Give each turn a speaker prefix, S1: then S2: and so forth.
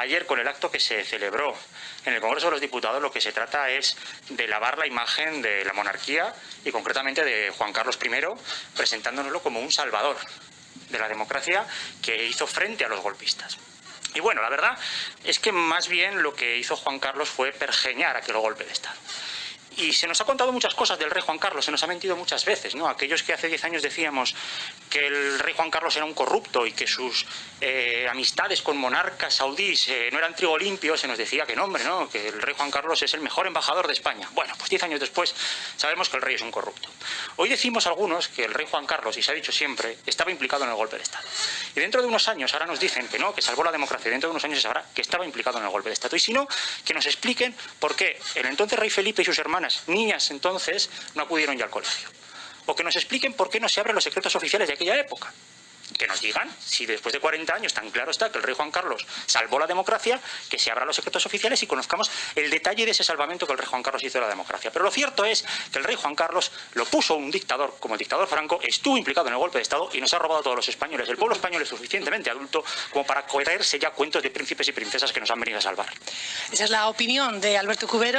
S1: Ayer, con el acto que se celebró en el Congreso de los Diputados, lo que se trata es de lavar la imagen de la monarquía y concretamente de Juan Carlos I, presentándonoslo como un salvador de la democracia que hizo frente a los golpistas. Y bueno, la verdad es que más bien lo que hizo Juan Carlos fue pergeñar aquel golpe de Estado. Y se nos ha contado muchas cosas del rey Juan Carlos, se nos ha mentido muchas veces, ¿no? Aquellos que hace 10 años decíamos que el rey Juan Carlos era un corrupto y que sus eh, amistades con monarcas saudíes eh, no eran trigo limpio, se nos decía que no, ¿no? Que el rey Juan Carlos es el mejor embajador de España. Bueno, pues 10 años después sabemos que el rey es un corrupto. Hoy decimos algunos que el rey Juan Carlos, y se ha dicho siempre, estaba implicado en el golpe de Estado. Y dentro de unos años, ahora nos dicen que no, que salvó la democracia, dentro de unos años se sabrá que estaba implicado en el golpe de Estado. Y si no, que nos expliquen por qué el entonces rey Felipe y sus hermanas, niñas entonces, no acudieron ya al colegio. O que nos expliquen por qué no se abren los secretos oficiales de aquella época que nos digan si después de 40 años tan claro está que el rey Juan Carlos salvó la democracia, que se abran los secretos oficiales y conozcamos el detalle de ese salvamento que el rey Juan Carlos hizo de la democracia. Pero lo cierto es que el rey Juan Carlos lo puso un dictador como el dictador Franco, estuvo implicado en el golpe de Estado y nos ha robado a todos los españoles. El pueblo español es suficientemente adulto como para creerse ya cuentos de príncipes y princesas que nos han venido a salvar.
S2: Esa es la opinión de Alberto Cubero.